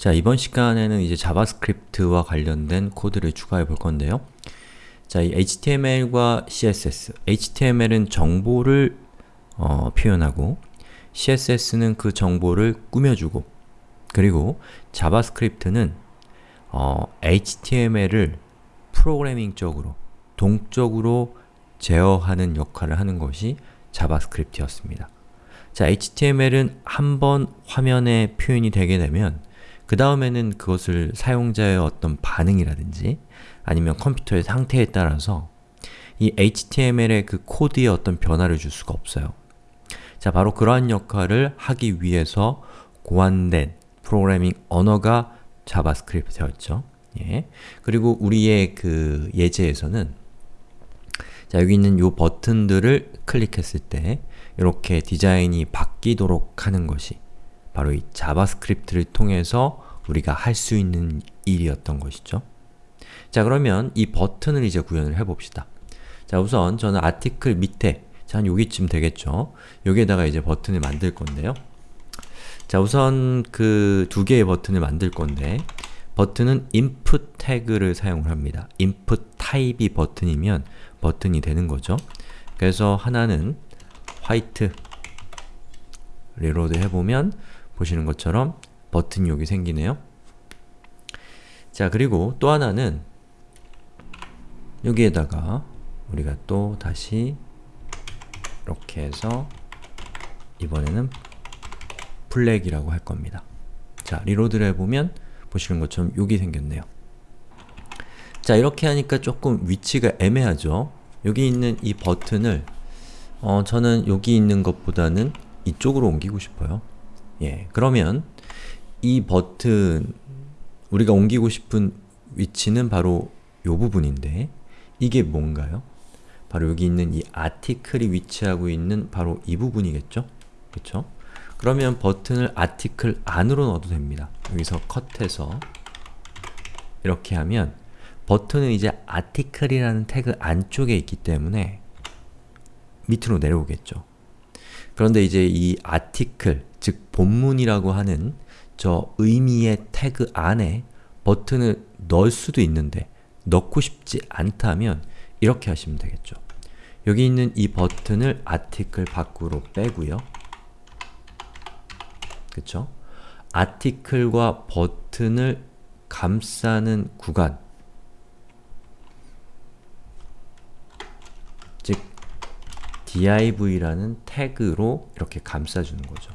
자, 이번 시간에는 이제 자바스크립트와 관련된 코드를 추가해 볼 건데요. 자, 이 HTML과 CSS, HTML은 정보를 어, 표현하고 CSS는 그 정보를 꾸며주고 그리고 자바스크립트는 어, HTML을 프로그래밍적으로, 동적으로 제어하는 역할을 하는 것이 자바스크립트였습니다. 자, HTML은 한 번 화면에 표현이 되게 되면 그 다음에는 그것을 사용자의 어떤 반응이라든지 아니면 컴퓨터의 상태에 따라서 이 HTML의 그 코드에 어떤 변화를 줄 수가 없어요. 자, 바로 그러한 역할을 하기 위해서 고안된 프로그래밍 언어가 자바스크립트였죠. 예. 그리고 우리의 그 예제에서는 자, 여기 있는 이 버튼들을 클릭했을 때 이렇게 디자인이 바뀌도록 하는 것이 바로 이 자바스크립트를 통해서 우리가 할 수 있는 일이었던 것이죠. 자, 그러면 이 버튼을 이제 구현을 해봅시다. 자, 우선 저는 article 밑에 자, 한 여기쯤 되겠죠? 여기에다가 이제 버튼을 만들 건데요. 자, 우선 그 두 개의 버튼을 만들 건데 버튼은 input 태그를 사용을 합니다. input 타입이 버튼이면 버튼이 되는 거죠. 그래서 하나는 화이트 reload 해보면 보시는 것처럼 버튼이 여기 생기네요. 자, 그리고 또 하나는 여기에다가 우리가 또 다시 이렇게 해서 이번에는 블랙이라고 할 겁니다. 자, reload를 해보면 보시는 것처럼 여기 생겼네요. 자, 이렇게 하니까 조금 위치가 애매하죠? 여기 있는 이 버튼을 어, 저는 여기 있는 것보다는 이쪽으로 옮기고 싶어요. 예, 그러면 이 버튼 우리가 옮기고 싶은 위치는 바로 이 부분인데 이게 뭔가요? 바로 여기 있는 이 아티클이 위치하고 있는 바로 이 부분이겠죠? 그쵸? 그러면 버튼을 아티클 안으로 넣어도 됩니다. 여기서 컷해서 이렇게 하면 버튼은 이제 아티클이라는 태그 안쪽에 있기 때문에 밑으로 내려오겠죠. 그런데 이제 이 아티클, 즉 본문이라고 하는 저 의미의 태그 안에 버튼을 넣을 수도 있는데 넣고 싶지 않다면 이렇게 하시면 되겠죠. 여기 있는 이 버튼을 아티클 밖으로 빼고요. 그쵸? 아티클과 버튼을 감싸는 구간 즉 div라는 태그로 이렇게 감싸주는 거죠.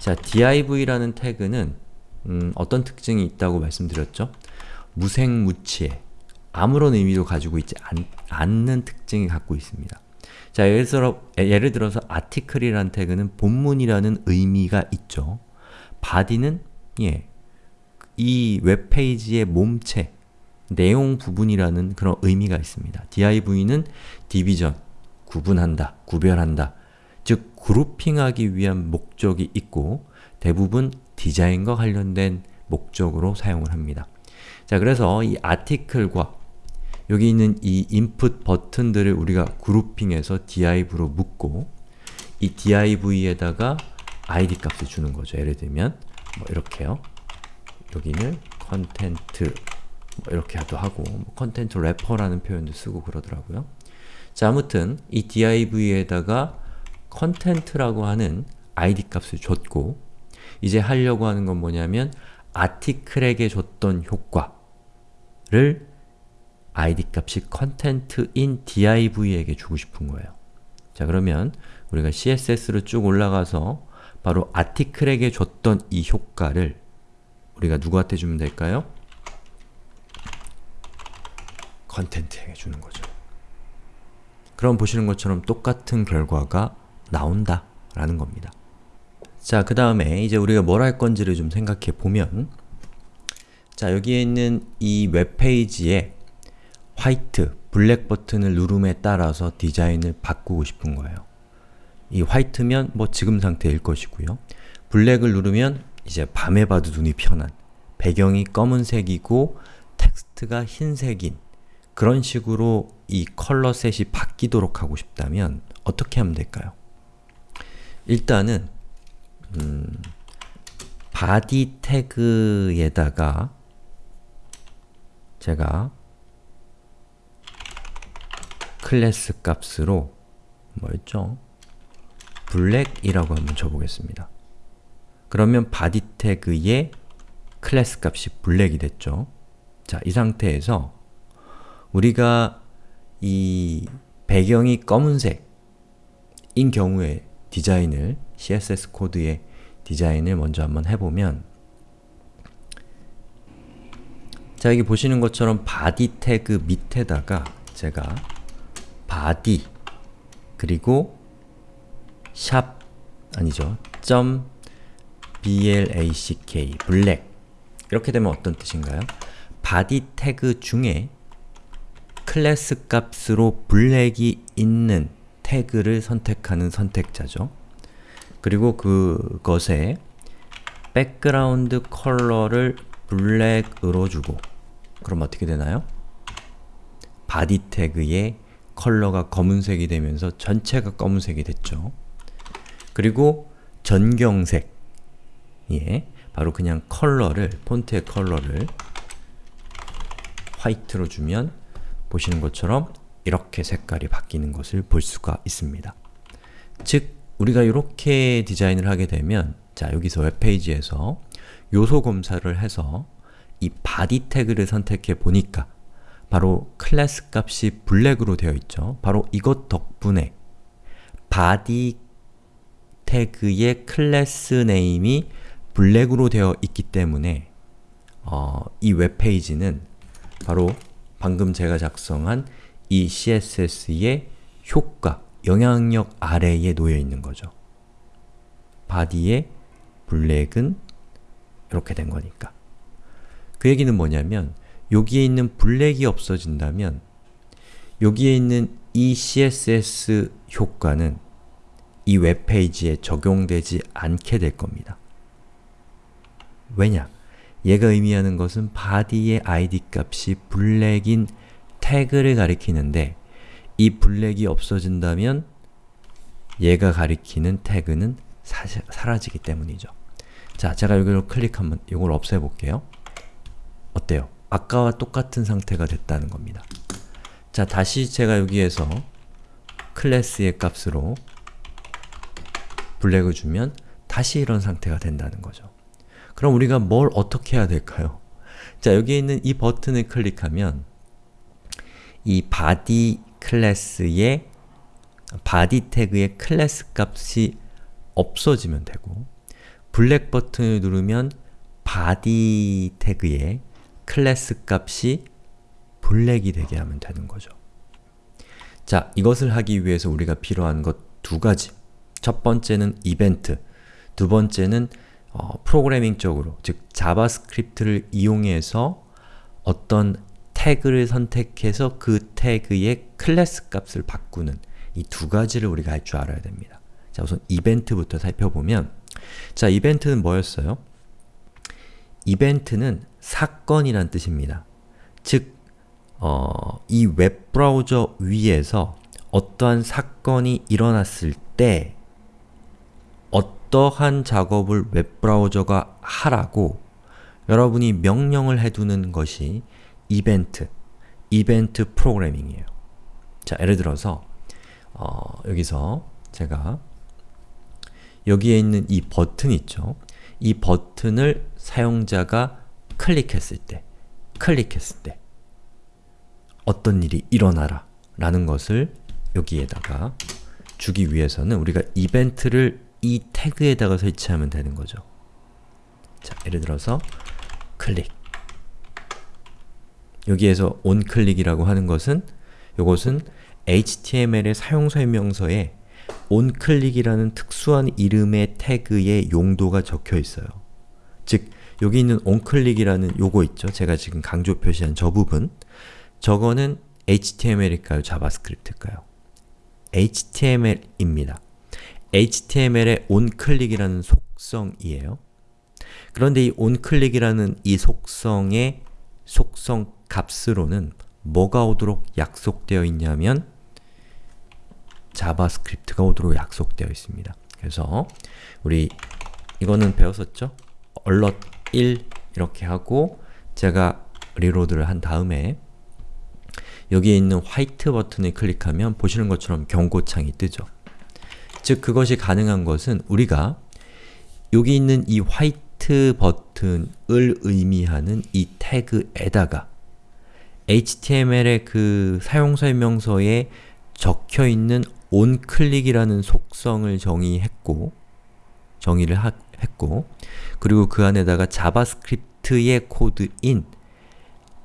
자, div라는 태그는 음, 어떤 특징이 있다고 말씀드렸죠? 무생무치에 아무런 의미도 가지고 있지 않, 않는 특징이 갖고 있습니다. 자, 예를, 들어, 예를 들어서 article이라는 태그는 본문이라는 의미가 있죠. body는 예, 이 웹페이지의 몸체, 내용 부분이라는 그런 의미가 있습니다. div는 division, 구분한다, 구별한다, 즉 그룹핑하기 위한 목적이 있고 대부분 디자인과 관련된 목적으로 사용을 합니다. 자, 그래서 이 article과 여기 있는 이 input 버튼들을 우리가 그룹핑해서 div로 묶고 이 div에다가 id 값을 주는 거죠. 예를 들면 뭐 이렇게요. 여기는 content 뭐 이렇게도 하고 뭐 content wrapper라는 표현도 쓰고 그러더라고요. 자, 아무튼 이 div에다가 content라고 하는 id 값을 줬고 이제 하려고 하는 건 뭐냐면 아티클에게 줬던 효과를 id 값이 content인 div에게 주고 싶은 거예요. 자 그러면 우리가 css로 쭉 올라가서 바로 아티클에게 줬던 이 효과를 우리가 누구한테 주면 될까요? 컨텐트에게 주는 거죠. 그럼 보시는 것처럼 똑같은 결과가 나온다 라는 겁니다. 자, 그 다음에 이제 우리가 뭘 할 건지를 좀 생각해 보면 자, 여기에 있는 이 웹페이지에 화이트, 블랙 버튼을 누름에 따라서 디자인을 바꾸고 싶은 거예요. 이 화이트면 뭐 지금 상태일 것이고요. 블랙을 누르면 이제 밤에 봐도 눈이 편한 배경이 검은색이고 텍스트가 흰색인 그런 식으로 이 컬러 set이 바뀌도록 하고 싶다면 어떻게 하면 될까요? 일단은 음, body 태그에다가 제가 클래스 값으로 뭐였죠? 블랙이라고 한번 줘보겠습니다. 그러면 body 태그의 클래스 값이 블랙이 됐죠. 자, 이 상태에서 우리가 이 배경이 검은색인 경우에 디자인을 CSS 코드의 디자인을 먼저 한번 해보면 자, 여기 보시는 것처럼 body 태그 밑에다가 제가 body 그리고 샵 아니죠. 점 black 이렇게 되면 어떤 뜻인가요? body 태그 중에 클래스 값으로 블랙이 있는 태그를 선택하는 선택자죠. 그리고 그것에 백그라운드 컬러를 블랙으로 주고 그럼 어떻게 되나요? body 태그의 컬러가 검은색이 되면서 전체가 검은색이 됐죠. 그리고 전경색 예, 바로 그냥 컬러를, 폰트의 컬러를 화이트로 주면 보시는 것처럼 이렇게 색깔이 바뀌는 것을 볼 수가 있습니다. 즉, 우리가 이렇게 디자인을 하게 되면 자, 여기서 웹페이지에서 요소 검사를 해서 이 body 태그를 선택해 보니까 바로 클래스 값이 블랙으로 되어 있죠. 바로 이것 덕분에 body 태그의 클래스 name이 블랙으로 되어 있기 때문에 어, 이 웹페이지는 바로 방금 제가 작성한 이 CSS의 효과, 영향력 아래에 놓여 있는 거죠. body의 블랙은 이렇게 된 거니까. 그 얘기는 뭐냐면 여기에 있는 블랙이 없어진다면 여기에 있는 이 CSS 효과는 이 웹페이지에 적용되지 않게 될 겁니다. 왜냐? 얘가 의미하는 것은 body의 id 값이 블랙인 태그를 가리키는데 이 블랙이 없어진다면 얘가 가리키는 태그는 사시, 사라지기 때문이죠. 자, 제가 여기로 클릭 한번 이걸 없애볼게요. 어때요? 아까와 똑같은 상태가 됐다는 겁니다. 자, 다시 제가 여기에서 클래스의 값으로 블랙을 주면 다시 이런 상태가 된다는 거죠. 그럼 우리가 뭘 어떻게 해야 될까요? 자, 여기에 있는 이 버튼을 클릭하면 이 body 클래스의 body 태그의 클래스 값이 없어지면 되고 블랙 버튼을 누르면 body 태그의 클래스 값이 블랙이 되게 하면 되는 거죠. 자, 이것을 하기 위해서 우리가 필요한 것 두 가지 첫 번째는 이벤트, 두 번째는 어, 프로그래밍적으로, 즉 자바스크립트를 이용해서 어떤 태그를 선택해서 그 태그의 클래스 값을 바꾸는 이 두 가지를 우리가 할 줄 알아야 됩니다. 자, 우선 이벤트부터 살펴보면 자, 이벤트는 뭐였어요? 이벤트는 사건이란 뜻입니다. 즉, 어, 이 웹브라우저 위에서 어떠한 사건이 일어났을 때 어떠한 작업을 웹브라우저가 하라고 여러분이 명령을 해두는 것이 이벤트, 이벤트 프로그래밍이에요. 자, 예를 들어서 어, 여기서 제가 여기에 있는 이 버튼 있죠? 이 버튼을 사용자가 클릭했을 때, 클릭했을 때 어떤 일이 일어나라 라는 것을 여기에다가 주기 위해서는 우리가 이벤트를 이 태그에다가 설치하면 되는 거죠. 자, 예를 들어서 클릭 여기에서 onClick이라고 하는 것은 이것은 HTML의 사용설명서에 onClick이라는 특수한 이름의 태그의 용도가 적혀 있어요. 즉, 여기 있는 onClick이라는 요거 있죠? 제가 지금 강조 표시한 저 부분 저거는 HTML일까요? 자바스크립트일까요? HTML입니다. HTML의 onClick이라는 속성이에요. 그런데 이 onClick이라는 이 속성의 속성 값으로는 뭐가 오도록 약속되어 있냐면 자바스크립트가 오도록 약속되어 있습니다. 그래서 우리 이거는 배웠었죠? alert 1 이렇게 하고 제가 reload를 한 다음에 여기에 있는 화이트 버튼을 클릭하면 보시는 것처럼 경고창이 뜨죠. 즉 그것이 가능한 것은 우리가 여기 있는 이 화이트 버튼을 의미하는 이 태그에다가 HTML의 그 사용설명서에 적혀있는 onClick이라는 속성을 정의했고 정의를 하, 했고 그리고 그 안에다가 자바스크립트의 코드인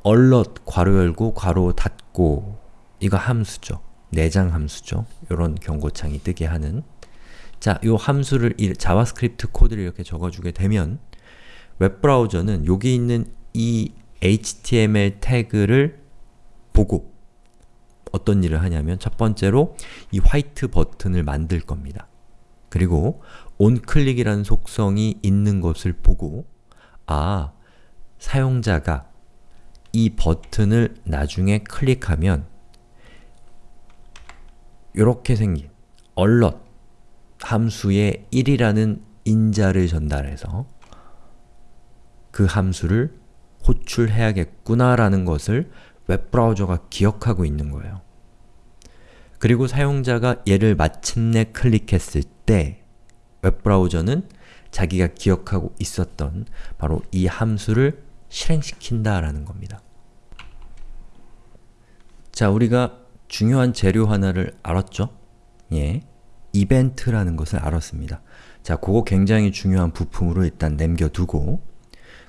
alert 괄호 열고 괄호 닫고 이거 함수죠. 내장 함수죠. 이런 경고창이 뜨게 하는 자, 요 함수를 이 자바스크립트 코드를 이렇게 적어주게 되면 웹브라우저는 여기 있는 이 HTML 태그를 보고 어떤 일을 하냐면 첫 번째로 이 화이트 버튼을 만들 겁니다. 그리고 onClick이라는 속성이 있는 것을 보고 아, 사용자가 이 버튼을 나중에 클릭하면 이렇게 생긴 alert 함수에 1이라는 인자를 전달해서 그 함수를 호출해야겠구나 라는 것을 웹브라우저가 기억하고 있는 거예요. 그리고 사용자가 얘를 마침내 클릭했을 때 웹브라우저는 자기가 기억하고 있었던 바로 이 함수를 실행시킨다 라는 겁니다. 자, 우리가 중요한 재료 하나를 알았죠? 예, 이벤트라는 것을 알았습니다. 자, 그거 굉장히 중요한 부품으로 일단 남겨두고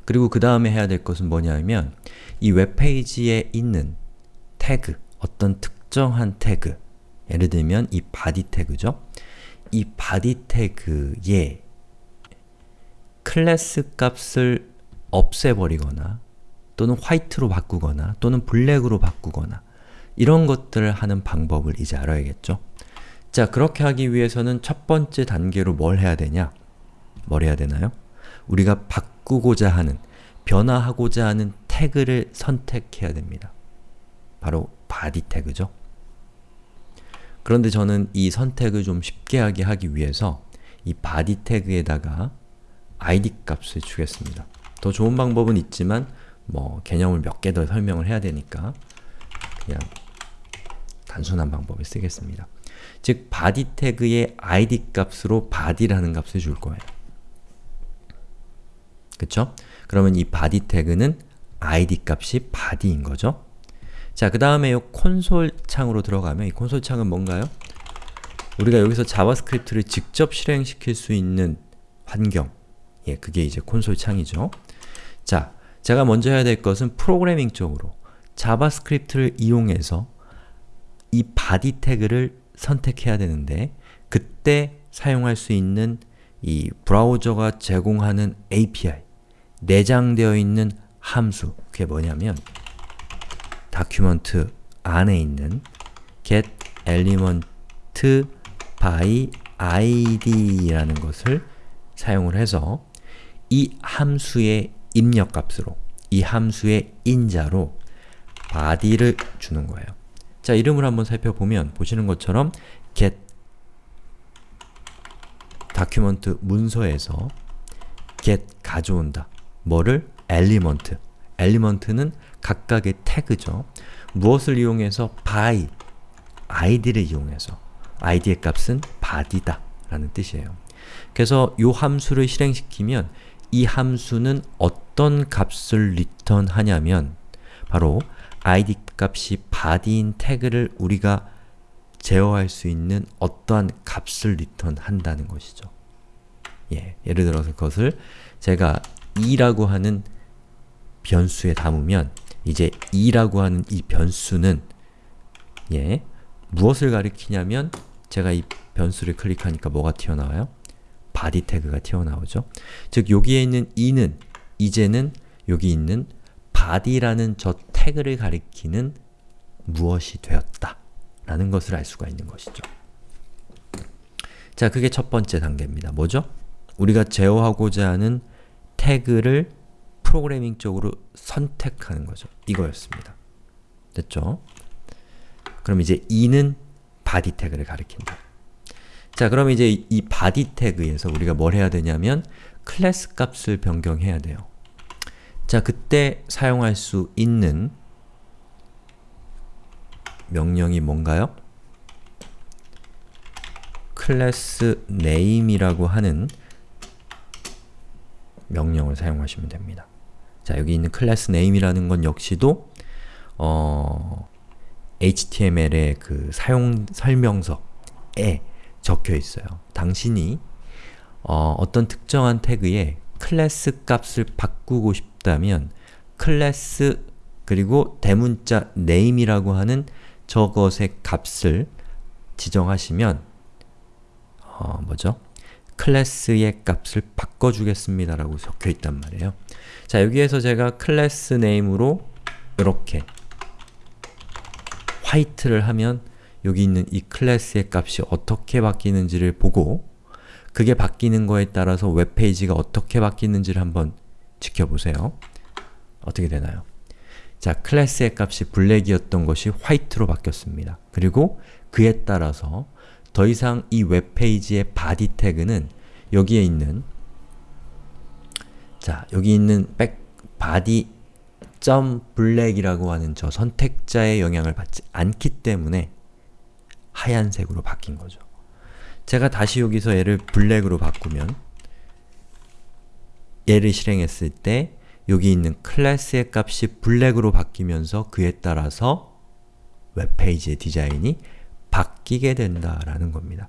그리고 그 다음에 해야 될 것은 뭐냐면 이 웹페이지에 있는 태그, 어떤 특정한 태그 예를 들면 이 body 태그죠? 이 body 태그에 클래스 값을 없애버리거나 또는 화이트로 바꾸거나 또는 블랙으로 바꾸거나 이런 것들을 하는 방법을 이제 알아야겠죠? 자, 그렇게 하기 위해서는 첫 번째 단계로 뭘 해야 되냐? 뭘 해야 되나요? 우리가 바꾸고자 하는, 변화하고자 하는 태그를 선택해야 됩니다. 바로 body 태그죠. 그런데 저는 이 선택을 좀 쉽게 하게 하기 위해서 이 body 태그에다가 id 값을 주겠습니다. 더 좋은 방법은 있지만 뭐 개념을 몇 개 더 설명을 해야 되니까 그냥 단순한 방법을 쓰겠습니다. 즉, body 태그의 id 값으로 body라는 값을 줄 거예요. 그쵸? 그러면 이 body 태그는 id 값이 body인 거죠? 자, 그 다음에 이 콘솔 창으로 들어가면 이 콘솔 창은 뭔가요? 우리가 여기서 자바스크립트를 직접 실행시킬 수 있는 환경 예, 그게 이제 콘솔 창이죠. 자, 제가 먼저 해야 될 것은 프로그래밍적으로 자바스크립트를 이용해서 이 body 태그를 선택해야 되는데 그때 사용할 수 있는 이 브라우저가 제공하는 API, 내장되어 있는 함수, 그게 뭐냐면 document 안에 있는 get element by id라는 것을 사용을 해서 이 함수의 입력값으로, 이 함수의 인자로 body를 주는 거예요. 자, 이름을 한번 살펴보면 보시는 것처럼 get document 문서에서 get 가져온다. 뭐를? element. element는 각각의 태그죠. 무엇을 이용해서? by, id를 이용해서 id의 값은 body다 라는 뜻이에요. 그래서 이 함수를 실행시키면 이 함수는 어떤 값을 리턴하냐면 바로 id 값이 body인 태그를 우리가 제어할 수 있는 어떠한 값을 리턴한다는 것이죠. 예, 예를 들어서 그것을 제가 2라고 하는 변수에 담으면 이제 2라고 하는 이 변수는 예, 무엇을 가리키냐면 제가 이 변수를 클릭하니까 뭐가 튀어나와요? body 태그가 튀어나오죠. 즉 여기에 있는 2는 이제는 여기 있는 body라는 저 태그를 가리키는 무엇이 되었다 라는 것을 알 수가 있는 것이죠. 자, 그게 첫 번째 단계입니다. 뭐죠? 우리가 제어하고자 하는 태그를 프로그래밍적으로 선택하는 거죠. 이거였습니다. 됐죠? 그럼 이제 2는 body 태그를 가리킨다. 자, 그럼 이제 이 body 태그에서 우리가 뭘 해야 되냐면 클래스 값을 변경해야 돼요. 자, 그때 사용할 수 있는 명령이 뭔가요? 클래스 name이라고 하는 명령을 사용하시면 됩니다. 자, 여기 있는 클래스 name이라는 건 역시도 어, HTML의 그 사용 설명서에 적혀 있어요. 당신이 어, 어떤 특정한 태그에 클래스 값을 바꾸고 싶다면 클래스 그리고 대문자 name이라고 하는 저것의 값을 지정하시면 어, 뭐죠? 클래스의 값을 바꿔주겠습니다 라고 적혀있단 말이에요. 자, 여기에서 제가 class name으로 이렇게 화이트를 하면 여기 있는 이 클래스의 값이 어떻게 바뀌는지를 보고 그게 바뀌는 거에 따라서 웹페이지가 어떻게 바뀌는지를 한번 지켜보세요. 어떻게 되나요? 자, 클래스의 값이 블랙이었던 것이 화이트로 바뀌었습니다. 그리고 그에 따라서 더 이상 이 웹페이지의 body 태그는 여기에 있는 자, 여기 있는 백 body 점 블랙이라고 하는 저 선택자의 영향을 받지 않기 때문에 하얀색으로 바뀐 거죠. 제가 다시 여기서 얘를 블랙으로 바꾸면 얘를 실행했을 때 여기 있는 클래스의 값이 블랙으로 바뀌면서 그에 따라서 웹페이지의 디자인이 바뀌게 된다라는 겁니다.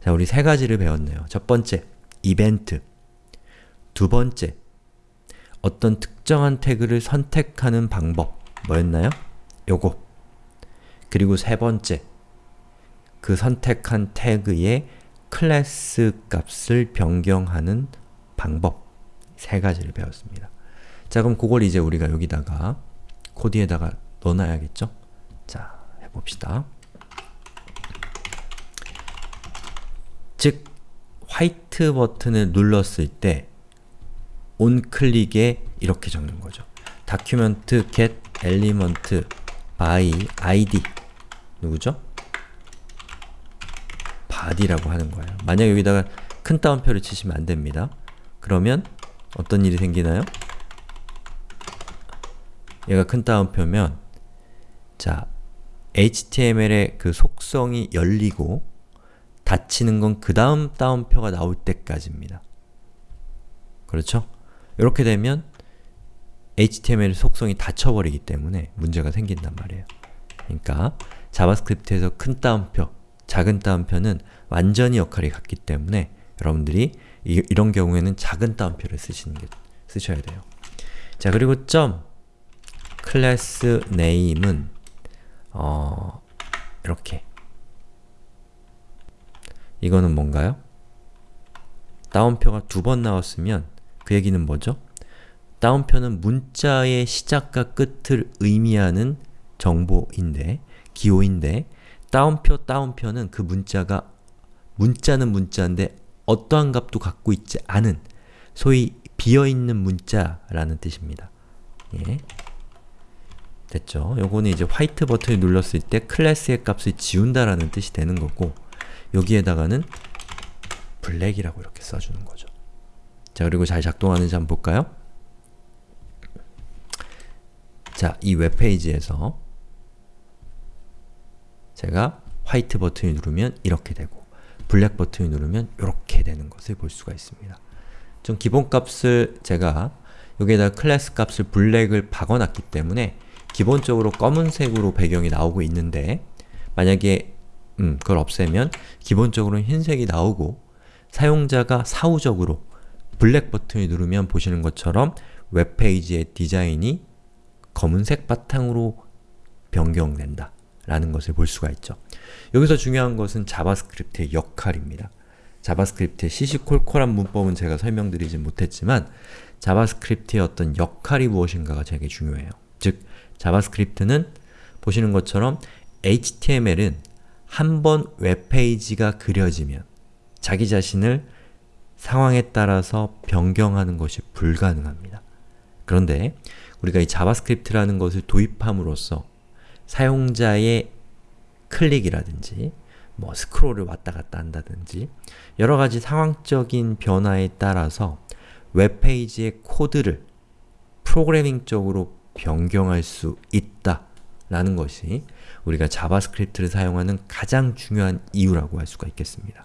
자, 우리 세 가지를 배웠네요. 첫 번째, 이벤트 두 번째, 어떤 특정한 태그를 선택하는 방법 뭐였나요? 요거 그리고 세 번째, 그 선택한 태그의 클래스 값을 변경하는 방법 세 가지를 배웠습니다. 자 그럼 그걸 이제 우리가 여기다가 코드에다가 넣어놔야겠죠? 자, 해봅시다. 즉, 화이트 버튼을 눌렀을 때 onClick에 이렇게 적는 거죠. document get element by id 누구죠? body라고 하는 거예요. 만약 여기다가 큰 따옴표를 치시면 안 됩니다. 그러면 어떤 일이 생기나요? 얘가 큰 따옴표면 자, HTML의 그 속성이 열리고 닫히는 건 그 다음 따옴표가 나올 때까지입니다. 그렇죠? 이렇게 되면 HTML 속성이 닫혀버리기 때문에 문제가 생긴단 말이에요. 그러니까 자바스크립트에서 큰 따옴표, 작은 따옴표는 완전히 역할이 같기 때문에 여러분들이 이, 이런 경우에는 작은 따옴표를 쓰시는 게, 쓰셔야 돼요. 자 그리고 점 클래스 네임은 어, 이렇게 이거는 뭔가요? 따옴표가 두 번 나왔으면 그 얘기는 뭐죠? 따옴표는 문자의 시작과 끝을 의미하는 정보인데, 기호인데 따옴표 따옴표는 그 문자가 문자는 문자인데 어떠한 값도 갖고 있지 않은 소위 비어있는 문자라는 뜻입니다. 예. 됐죠? 요거는 이제 화이트 버튼을 눌렀을 때 클래스의 값을 지운다라는 뜻이 되는 거고 여기에다가는 블랙이라고 이렇게 써주는 거죠. 자, 그리고 잘 작동하는지 한번 볼까요? 자, 이 웹페이지에서 제가 화이트 버튼을 누르면 이렇게 되고 블랙 버튼을 누르면 이렇게 되는 것을 볼 수가 있습니다. 좀 기본값을 제가 여기에다 클래스 값을 블랙을 박아놨기 때문에 기본적으로 검은색으로 배경이 나오고 있는데 만약에 음, 그걸 없애면 기본적으로는 흰색이 나오고 사용자가 사후적으로 블랙 버튼을 누르면 보시는 것처럼 웹페이지의 디자인이 검은색 바탕으로 변경된다 라는 것을 볼 수가 있죠. 여기서 중요한 것은 자바스크립트의 역할입니다. 자바스크립트의 시시콜콜한 문법은 제가 설명드리지 못했지만 자바스크립트의 어떤 역할이 무엇인가가 되게 중요해요. 즉, 자바스크립트는 보시는 것처럼 HTML은 한 번 웹페이지가 그려지면 자기 자신을 상황에 따라서 변경하는 것이 불가능합니다. 그런데 우리가 이 자바스크립트라는 것을 도입함으로써 사용자의 클릭이라든지 뭐 스크롤을 왔다 갔다 한다든지 여러가지 상황적인 변화에 따라서 웹페이지의 코드를 프로그래밍적으로 변경할 수 있다 라는 것이 우리가 자바스크립트를 사용하는 가장 중요한 이유라고 할 수가 있겠습니다.